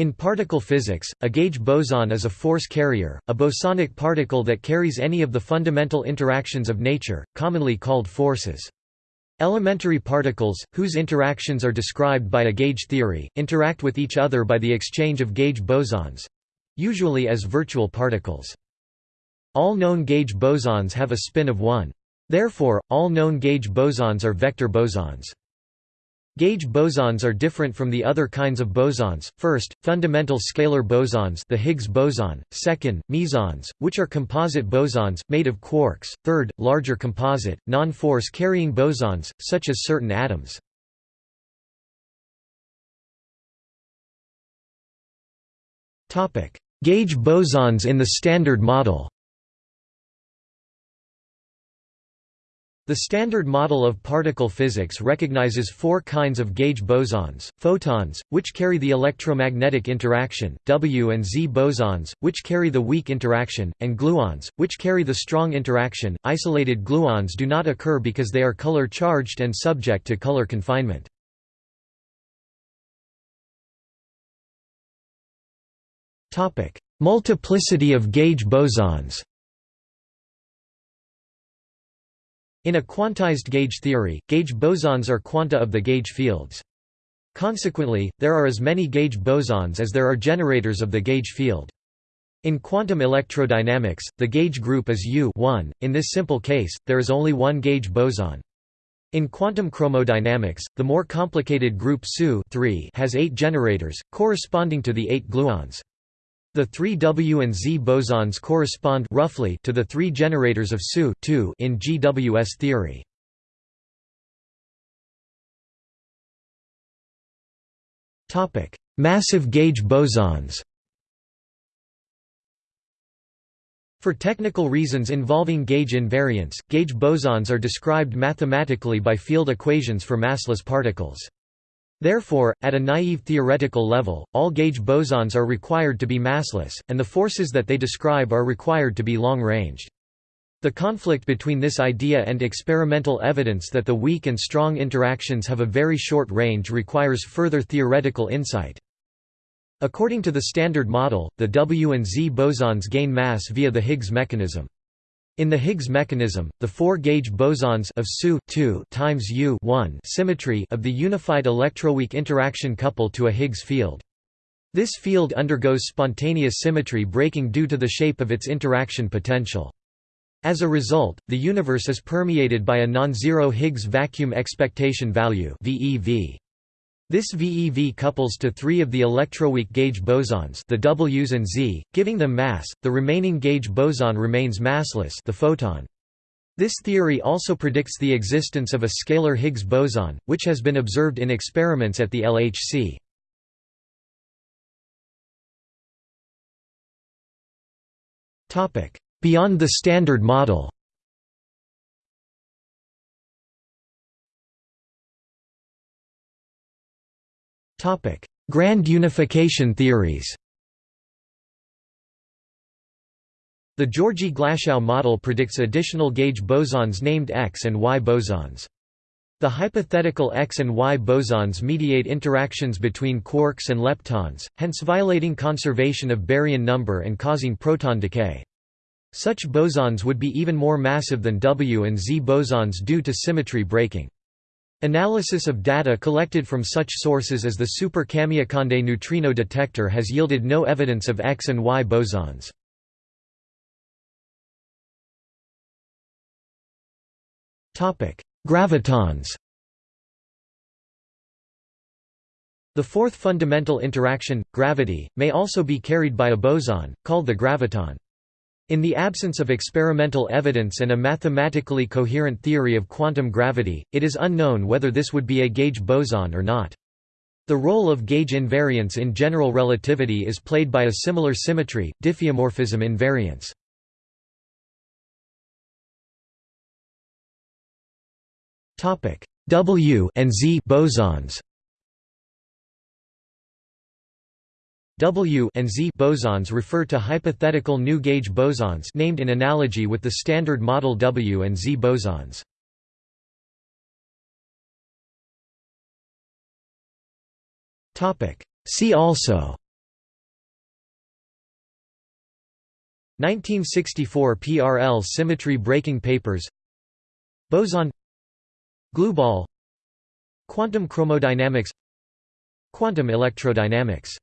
In particle physics, a gauge boson is a force carrier, a bosonic particle that carries any of the fundamental interactions of nature, commonly called forces. Elementary particles, whose interactions are described by a gauge theory, interact with each other by the exchange of gauge bosons—usually as virtual particles. All known gauge bosons have a spin of 1. Therefore, all known gauge bosons are vector bosons. Gauge bosons are different from the other kinds of bosons. First, fundamental scalar bosons, the Higgs boson; second, mesons, which are composite bosons made of quarks; third, larger composite, non-force carrying bosons, such as certain atoms. Gauge bosons in the Standard Model. The Standard Model of particle physics recognizes four kinds of gauge bosons, photons, which carry the electromagnetic interaction, W and Z bosons, which carry the weak interaction, and gluons, which carry the strong interaction. Isolated gluons do not occur because they are color-charged and subject to color confinement. Multiplicity of gauge bosons In a quantized gauge theory, gauge bosons are quanta of the gauge fields. Consequently, there are as many gauge bosons as there are generators of the gauge field. In quantum electrodynamics, the gauge group is U in this simple case, there is only one gauge boson. In quantum chromodynamics, the more complicated group SU has eight generators, corresponding to the eight gluons. The three W and Z bosons correspond roughly to the three generators of SU in GWS theory. Topic: Massive gauge bosons. For technical reasons involving gauge invariance, gauge bosons are described mathematically by field equations for massless particles. Therefore, at a naive theoretical level, all gauge bosons are required to be massless, and the forces that they describe are required to be long-ranged. The conflict between this idea and experimental evidence that the weak and strong interactions have a very short range requires further theoretical insight. According to the Standard Model, the W and Z bosons gain mass via the Higgs mechanism. In the Higgs mechanism, the four-gauge bosons of SU times U symmetry of the unified electroweak interaction couple to a Higgs field. This field undergoes spontaneous symmetry breaking due to the shape of its interaction potential. As a result, the universe is permeated by a non-zero Higgs vacuum expectation value VEV. This VEV couples to three of the electroweak gauge bosons the Ws and Z, giving them mass, the remaining gauge boson remains massless the photon. This theory also predicts the existence of a scalar Higgs boson, which has been observed in experiments at the LHC. Beyond the Standard Model Topic: Grand unification theories. The Georgi-Glashow model predicts additional gauge bosons named X and Y bosons. The hypothetical X and Y bosons mediate interactions between quarks and leptons, hence violating conservation of baryon number and causing proton decay. Such bosons would be even more massive than W and Z bosons due to symmetry breaking. Analysis of data collected from such sources as the Super Kamiokande neutrino detector has yielded no evidence of X and Y bosons. Gravitons The fourth fundamental interaction, gravity, may also be carried by a boson, called the graviton. In the absence of experimental evidence and a mathematically coherent theory of quantum gravity, it is unknown whether this would be a gauge boson or not. The role of gauge invariance in general relativity is played by a similar symmetry, diffeomorphism invariance. W and Z bosons W and Z bosons refer to hypothetical new gauge bosons named in analogy with the standard model W and Z bosons. See also 1964 PRL symmetry breaking papers Boson Glue ball Quantum chromodynamics Quantum electrodynamics